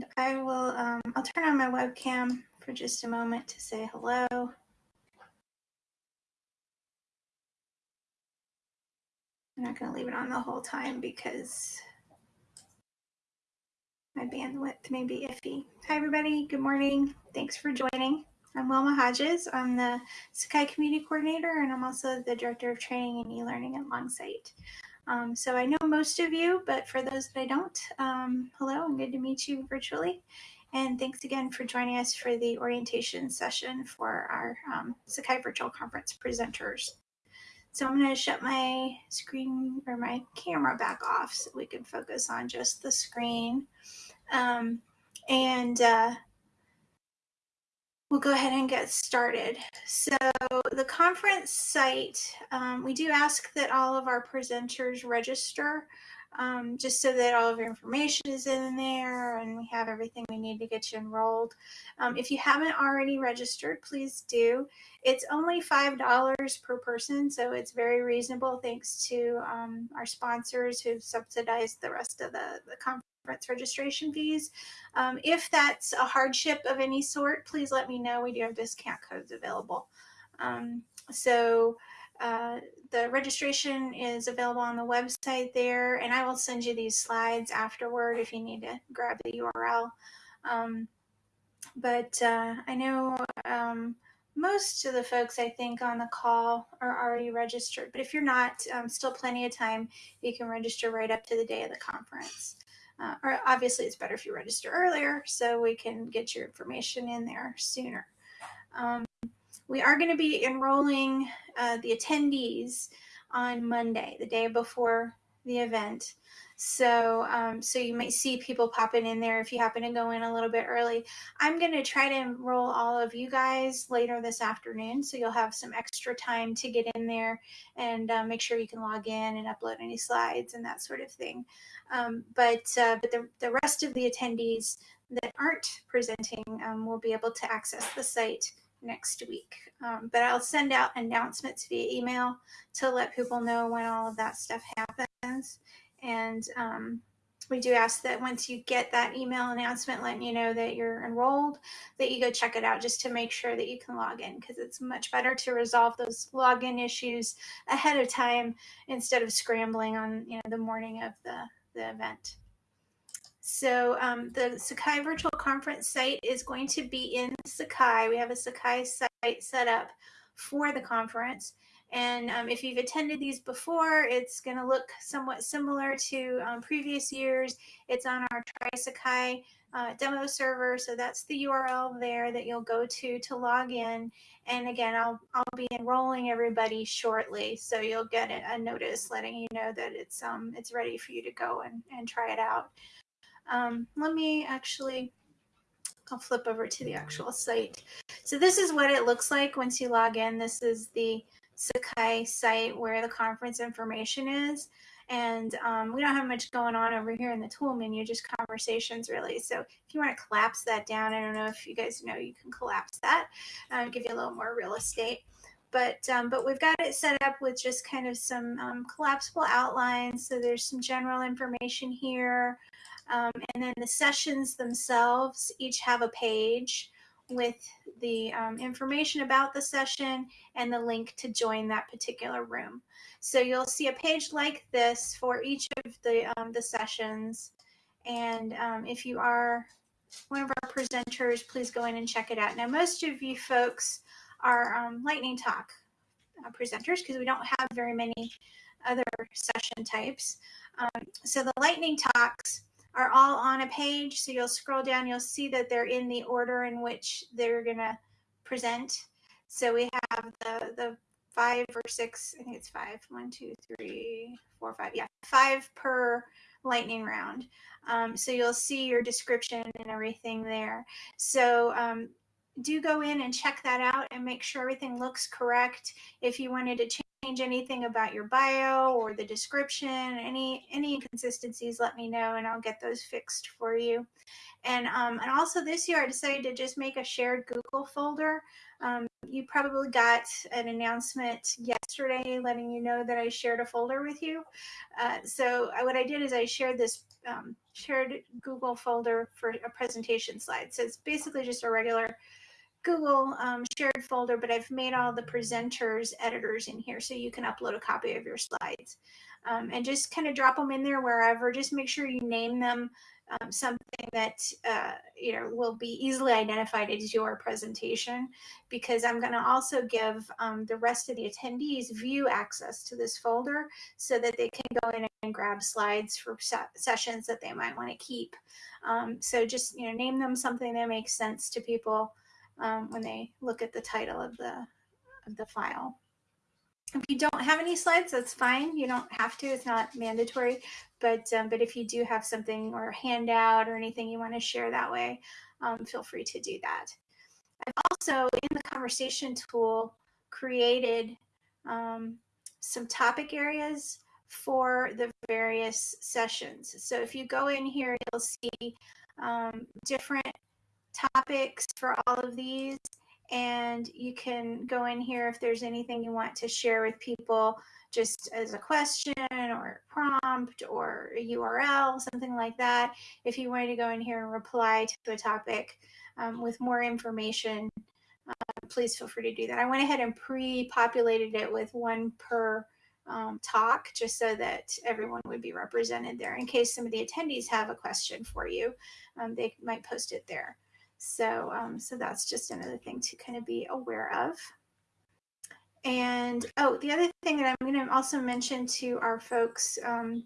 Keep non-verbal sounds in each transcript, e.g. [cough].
And I will, um, I'll turn on my webcam for just a moment to say hello. I'm not going to leave it on the whole time because my bandwidth may be iffy. Hi, everybody. Good morning. Thanks for joining. I'm Wilma Hodges. I'm the Sakai Community Coordinator, and I'm also the Director of Training and E-Learning at Longsight. Um, so I know most of you, but for those that I don't, um, hello and good to meet you virtually. And thanks again for joining us for the orientation session for our um, Sakai Virtual Conference presenters. So I'm going to shut my screen or my camera back off so we can focus on just the screen. Um, and uh, we'll go ahead and get started. So the conference site, um, we do ask that all of our presenters register um, just so that all of your information is in there and we have everything we need to get you enrolled. Um, if you haven't already registered, please do. It's only $5 per person, so it's very reasonable thanks to um, our sponsors who've subsidized the rest of the, the conference registration fees. Um, if that's a hardship of any sort, please let me know. We do have discount codes available. Um, so uh, the registration is available on the website there, and I will send you these slides afterward if you need to grab the URL. Um, but uh, I know um, most of the folks I think on the call are already registered, but if you're not, um, still plenty of time. You can register right up to the day of the conference. Uh, or obviously, it's better if you register earlier so we can get your information in there sooner. Um, we are going to be enrolling uh, the attendees on Monday, the day before the event. So, um, so you might see people popping in there if you happen to go in a little bit early. I'm going to try to enroll all of you guys later this afternoon, so you'll have some extra time to get in there and uh, make sure you can log in and upload any slides and that sort of thing. Um, but uh, but the, the rest of the attendees that aren't presenting um, will be able to access the site next week. Um, but I'll send out announcements via email to let people know when all of that stuff happens. And um, we do ask that once you get that email announcement letting you know that you're enrolled, that you go check it out just to make sure that you can log in because it's much better to resolve those login issues ahead of time instead of scrambling on you know the morning of the, the event. So um, the Sakai virtual conference site is going to be in Sakai. We have a Sakai site set up for the conference. And um, if you've attended these before, it's going to look somewhat similar to um, previous years. It's on our TrySakai uh, demo server. So that's the URL there that you'll go to to log in. And again, I'll, I'll be enrolling everybody shortly. So you'll get a, a notice letting you know that it's, um, it's ready for you to go and, and try it out. Um, let me actually, I'll flip over to the actual site. So this is what it looks like once you log in. This is the Sakai site where the conference information is. And um, we don't have much going on over here in the tool menu, just conversations really. So if you want to collapse that down, I don't know if you guys know you can collapse that, uh, give you a little more real estate. But, um, but we've got it set up with just kind of some um, collapsible outlines. So there's some general information here. Um, and then the sessions themselves each have a page with the um, information about the session and the link to join that particular room. So you'll see a page like this for each of the, um, the sessions. And um, if you are one of our presenters, please go in and check it out. Now, most of you folks are um, lightning talk uh, presenters because we don't have very many other session types. Um, so the lightning talks are all on a page. So you'll scroll down, you'll see that they're in the order in which they're going to present. So we have the, the five or six, I think it's five, one, two, three, four, five. Yeah, five per lightning round. Um, so you'll see your description and everything there. So um, do go in and check that out and make sure everything looks correct. If you wanted to change anything about your bio or the description, any any inconsistencies, let me know and I'll get those fixed for you. And um, and also this year I decided to just make a shared Google folder um, you probably got an announcement yesterday letting you know that I shared a folder with you. Uh, so I, what I did is I shared this um, shared Google folder for a presentation slide. So it's basically just a regular Google um, shared folder, but I've made all the presenters editors in here so you can upload a copy of your slides um, and just kind of drop them in there wherever. Just make sure you name them um, something that uh, you know will be easily identified as your presentation because I'm going to also give um, the rest of the attendees view access to this folder so that they can go in and grab slides for se sessions that they might want to keep. Um, so just you know name them something that makes sense to people um, when they look at the title of the of the file. If you don't have any slides, that's fine. You don't have to. It's not mandatory. But um, but if you do have something or a handout or anything you want to share that way, um, feel free to do that. I've also in the conversation tool created um, some topic areas for the various sessions. So if you go in here, you'll see um, different topics for all of these and you can go in here if there's anything you want to share with people just as a question or prompt or a URL, something like that. If you wanted to go in here and reply to a topic um, with more information, uh, please feel free to do that. I went ahead and pre-populated it with one per um, talk just so that everyone would be represented there in case some of the attendees have a question for you. Um, they might post it there. So, um, so that's just another thing to kind of be aware of. And oh, the other thing that I'm going to also mention to our folks, um,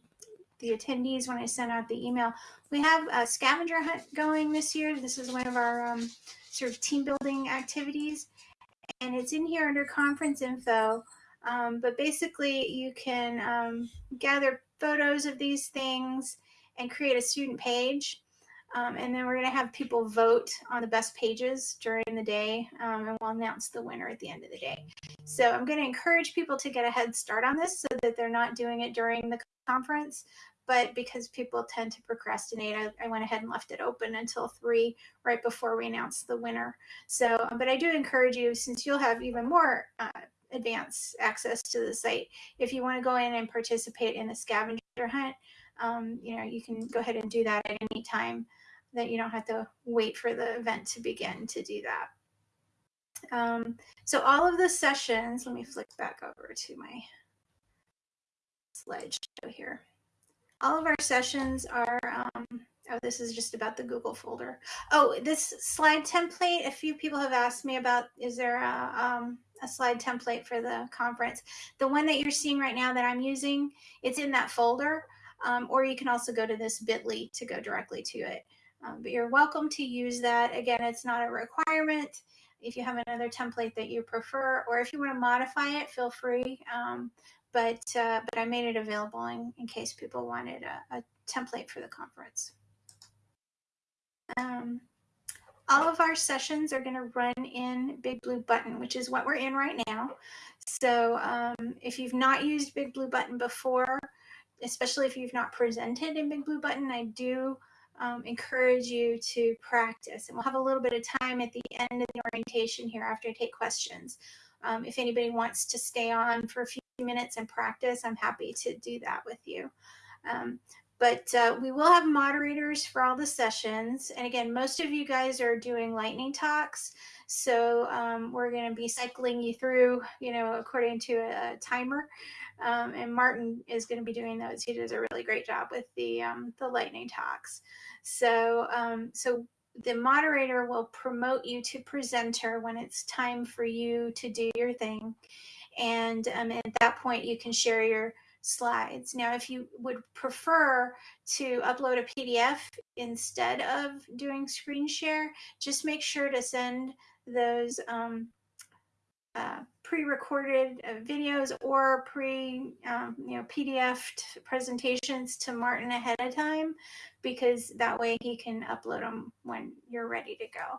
the attendees, when I send out the email, we have a scavenger hunt going this year. This is one of our um, sort of team building activities, and it's in here under conference info. Um, but basically, you can um, gather photos of these things and create a student page um, and then we're going to have people vote on the best pages during the day, um, and we'll announce the winner at the end of the day. So I'm going to encourage people to get a head start on this so that they're not doing it during the conference. But because people tend to procrastinate, I, I went ahead and left it open until three, right before we announce the winner. So, but I do encourage you, since you'll have even more uh, advanced access to the site, if you want to go in and participate in the scavenger hunt, um, you know, you can go ahead and do that at any time that you don't have to wait for the event to begin to do that. Um, so all of the sessions, let me flick back over to my slideshow here. All of our sessions are, um, oh, this is just about the Google folder. Oh, this slide template, a few people have asked me about, is there a, um, a slide template for the conference? The one that you're seeing right now that I'm using, it's in that folder, um, or you can also go to this bit.ly to go directly to it. Um, but you're welcome to use that. Again, it's not a requirement. If you have another template that you prefer, or if you want to modify it, feel free. Um, but uh, but I made it available in, in case people wanted a, a template for the conference. Um, all of our sessions are going to run in Big Blue Button, which is what we're in right now. So um, if you've not used Big Blue Button before, especially if you've not presented in Big Blue Button, I do um, encourage you to practice. And we'll have a little bit of time at the end of the orientation here after I take questions. Um, if anybody wants to stay on for a few minutes and practice, I'm happy to do that with you. Um, but uh, we will have moderators for all the sessions. And again, most of you guys are doing lightning talks. So um, we're going to be cycling you through, you know, according to a, a timer. Um, and Martin is going to be doing those. He does a really great job with the um, the lightning talks. So um, so the moderator will promote you to presenter when it's time for you to do your thing, and um, at that point you can share your slides. Now, if you would prefer to upload a PDF instead of doing screen share, just make sure to send those um, uh, pre-recorded uh, videos or pre um, you know pdf presentations to martin ahead of time because that way he can upload them when you're ready to go.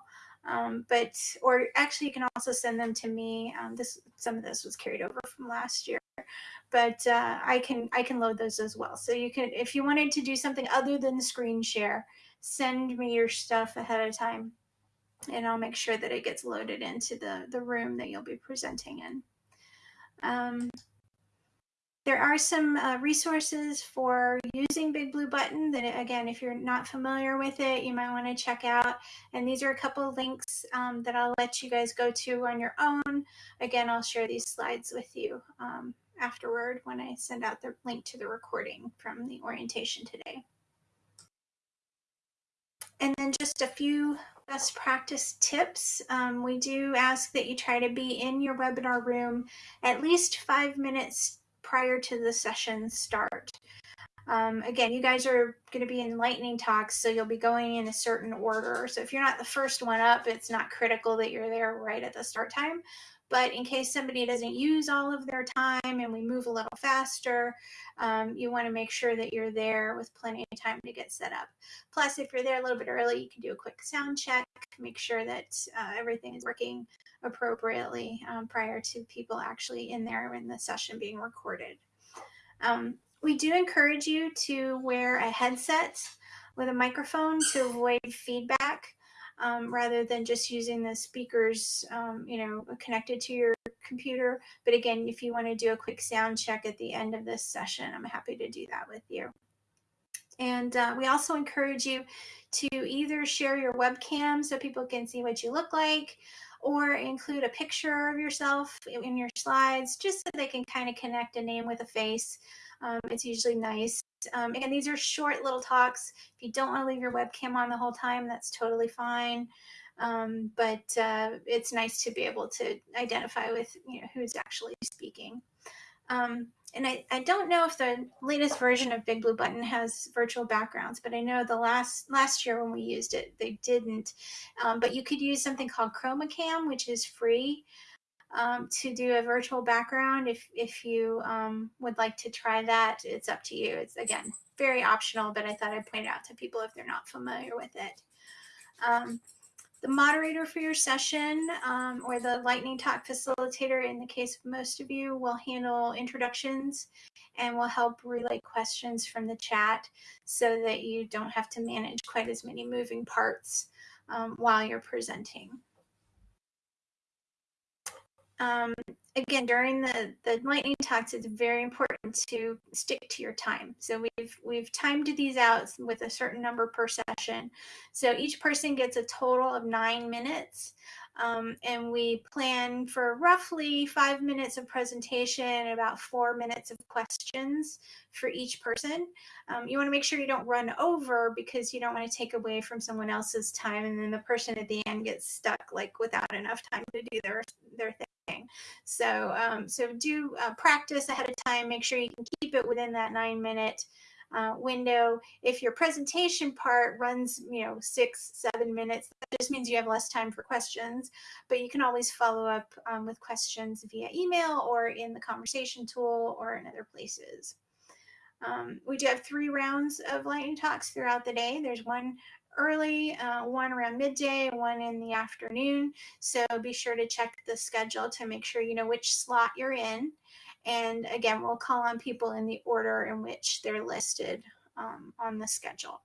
Um, but or actually you can also send them to me. Um, this some of this was carried over from last year but uh, i can i can load those as well. So you can if you wanted to do something other than screen share send me your stuff ahead of time and I'll make sure that it gets loaded into the, the room that you'll be presenting in. Um, there are some uh, resources for using Big Blue Button that, again, if you're not familiar with it, you might want to check out. And these are a couple links um, that I'll let you guys go to on your own. Again, I'll share these slides with you um, afterward when I send out the link to the recording from the orientation today. And then just a few best practice tips. Um, we do ask that you try to be in your webinar room at least five minutes prior to the session start. Um, again, you guys are going to be in lightning talks, so you'll be going in a certain order. So if you're not the first one up, it's not critical that you're there right at the start time. But in case somebody doesn't use all of their time and we move a little faster, um, you want to make sure that you're there with plenty of time to get set up. Plus, if you're there a little bit early, you can do a quick sound check, make sure that uh, everything is working appropriately um, prior to people actually in there in the session being recorded. Um, we do encourage you to wear a headset with a microphone to avoid feedback um, rather than just using the speakers, um, you know, connected to your computer. But again, if you want to do a quick sound check at the end of this session, I'm happy to do that with you. And uh, we also encourage you to either share your webcam so people can see what you look like or include a picture of yourself in your slides just so they can kind of connect a name with a face. Um, it's usually nice. Um, and these are short little talks. If you don't want to leave your webcam on the whole time, that's totally fine. Um, but uh, it's nice to be able to identify with you know who's actually speaking. Um, and I, I don't know if the latest version of Big Blue Button has virtual backgrounds, but I know the last last year when we used it, they didn't. Um, but you could use something called ChromaCam, which is free um, to do a virtual background. If if you um, would like to try that, it's up to you. It's again very optional, but I thought I'd point it out to people if they're not familiar with it. Um, the moderator for your session um, or the lightning talk facilitator in the case of most of you will handle introductions and will help relay questions from the chat so that you don't have to manage quite as many moving parts um, while you're presenting. Um, again, during the, the lightning talks, it's very important to stick to your time. So we've we've timed these out with a certain number per session. So each person gets a total of nine minutes. Um, and we plan for roughly five minutes of presentation, and about four minutes of questions for each person. Um, you want to make sure you don't run over because you don't want to take away from someone else's time, and then the person at the end gets stuck like without enough time to do their their thing. So, um, so do uh, practice ahead of time. Make sure you can keep it within that nine minute uh, window. If your presentation part runs, you know, six, seven minutes, that just means you have less time for questions, but you can always follow up um, with questions via email or in the conversation tool or in other places. Um, we do have three rounds of lightning talks throughout the day. There's one early, uh, one around midday, one in the afternoon. So be sure to check the schedule to make sure you know which slot you're in. And again, we'll call on people in the order in which they're listed um, on the schedule.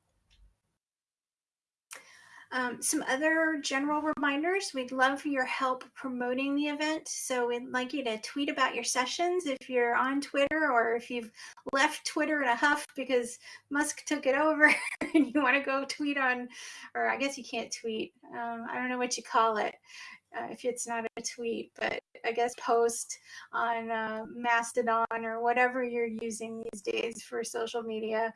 Um, some other general reminders, we'd love your help promoting the event. So we'd like you to tweet about your sessions if you're on Twitter or if you've left Twitter in a huff because Musk took it over [laughs] and you want to go tweet on, or I guess you can't tweet. Um, I don't know what you call it. Uh, if it's not a tweet, but I guess post on uh, Mastodon or whatever you're using these days for social media.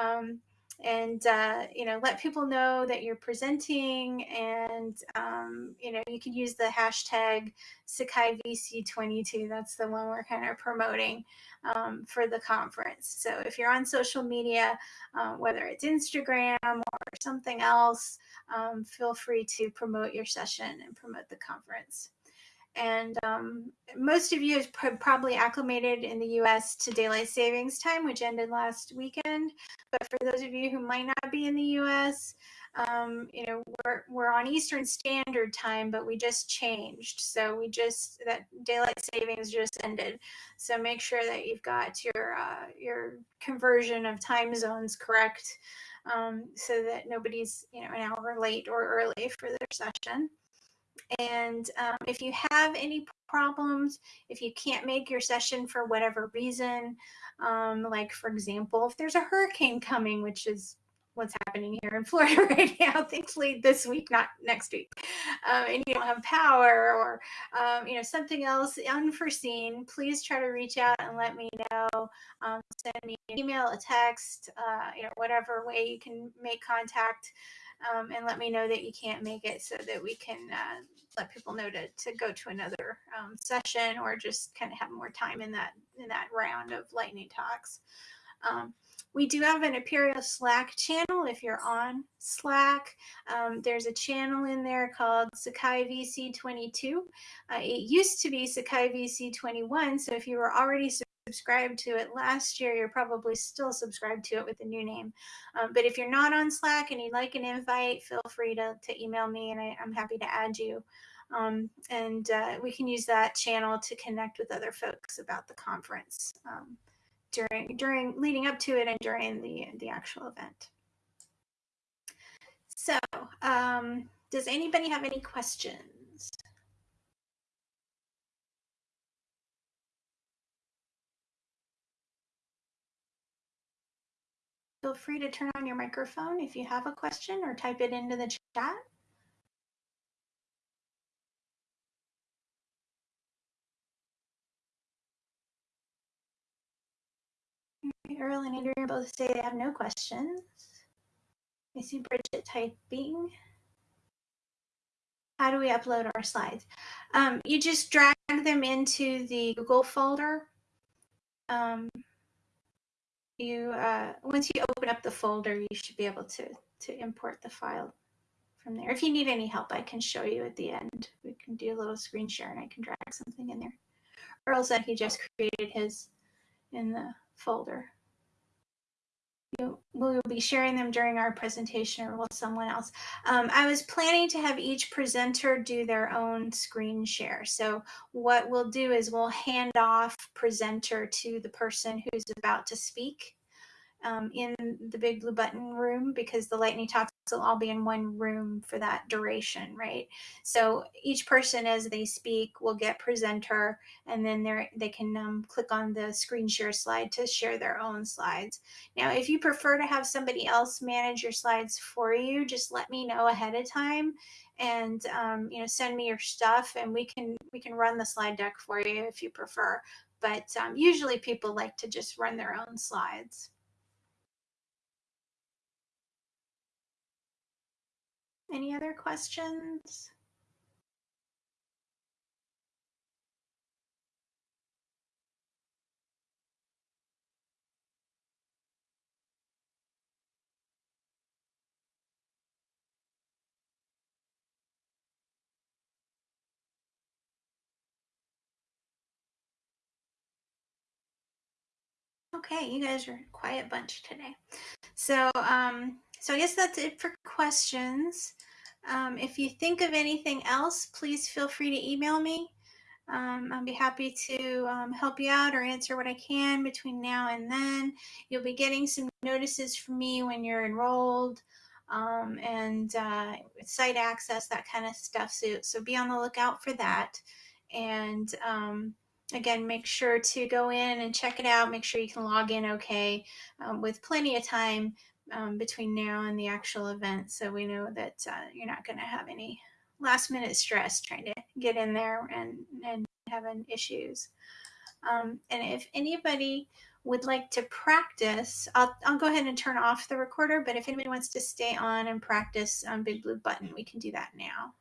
Um, and uh, you know let people know that you're presenting and um, you know you can use the hashtag sakai vc22 that's the one we're kind of promoting um, for the conference. So if you're on social media uh, whether it's instagram or something else um, feel free to promote your session and promote the conference and um, most of you have probably acclimated in the US to daylight savings time, which ended last weekend. But for those of you who might not be in the US, um, you know, we're, we're on Eastern Standard Time, but we just changed. So we just, that daylight savings just ended. So make sure that you've got your, uh, your conversion of time zones correct um, so that nobody's, you know, an hour late or early for their session. And um, if you have any problems, if you can't make your session for whatever reason, um, like for example, if there's a hurricane coming, which is what's happening here in [laughs] Florida right now, thankfully this week, not next week, um, and you don't have power or, um, you know, something else unforeseen, please try to reach out and let me know. Um, send me an email, a text, uh, you know, whatever way you can make contact um, and let me know that you can't make it so that we can uh, let people know to, to go to another um, session or just kind of have more time in that in that round of lightning talks. Um, we do have an Apereo Slack channel if you're on Slack. Um, there's a channel in there called Sakai VC22. Uh, it used to be Sakai VC21, so if you were already subscribed to it last year, you're probably still subscribed to it with the new name. Um, but if you're not on Slack and you'd like an invite, feel free to, to email me and I, am happy to add you. Um, and uh, we can use that channel to connect with other folks about the conference um, during during leading up to it and during the the actual event. So, um, does anybody have any questions? Feel free to turn on your microphone if you have a question or type it into the chat. Earl and Adrian both say they have no questions. I see Bridget typing. How do we upload our slides? Um, you just drag them into the Google folder. Um, you uh, once you open up the folder, you should be able to to import the file from there. If you need any help, I can show you at the end. We can do a little screen share and I can drag something in there. Earl said he just created his in the folder. You, we'll be sharing them during our presentation or with someone else. Um, I was planning to have each presenter do their own screen share. So what we'll do is we'll hand off presenter to the person who's about to speak um, in the big blue button room because the lightning talks will all be in one room for that duration, right? So each person as they speak will get presenter and then they they can um, click on the screen share slide to share their own slides. Now, if you prefer to have somebody else manage your slides for you, just let me know ahead of time and um, you know send me your stuff and we can we can run the slide deck for you if you prefer. But um, usually people like to just run their own slides. Any other questions? Okay, you guys are a quiet bunch today. So, um, so I guess that's it for questions. Um, if you think of anything else, please feel free to email me. Um, I'll be happy to um, help you out or answer what I can between now and then. You'll be getting some notices from me when you're enrolled um, and uh, site access, that kind of stuff. So, so be on the lookout for that. And um, again, make sure to go in and check it out. Make sure you can log in okay um, with plenty of time um, between now and the actual event. So we know that uh, you're not going to have any last minute stress trying to get in there and, and having issues. Um, and if anybody would like to practice, I'll, I'll go ahead and turn off the recorder, but if anybody wants to stay on and practice on Big Blue Button, we can do that now.